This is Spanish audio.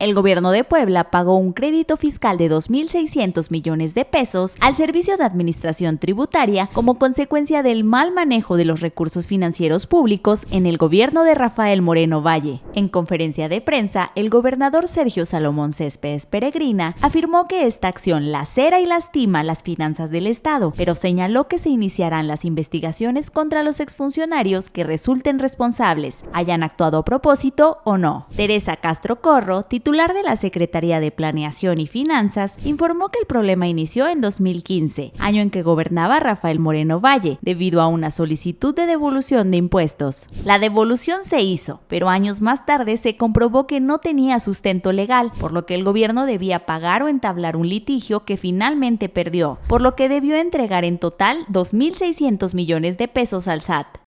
El gobierno de Puebla pagó un crédito fiscal de 2.600 millones de pesos al Servicio de Administración Tributaria como consecuencia del mal manejo de los recursos financieros públicos en el gobierno de Rafael Moreno Valle. En conferencia de prensa, el gobernador Sergio Salomón Céspedes Peregrina afirmó que esta acción lacera y lastima las finanzas del Estado, pero señaló que se iniciarán las investigaciones contra los exfuncionarios que resulten responsables, hayan actuado a propósito o no. Teresa Castro Corro, titular titular de la Secretaría de Planeación y Finanzas, informó que el problema inició en 2015, año en que gobernaba Rafael Moreno Valle, debido a una solicitud de devolución de impuestos. La devolución se hizo, pero años más tarde se comprobó que no tenía sustento legal, por lo que el gobierno debía pagar o entablar un litigio que finalmente perdió, por lo que debió entregar en total 2.600 millones de pesos al SAT.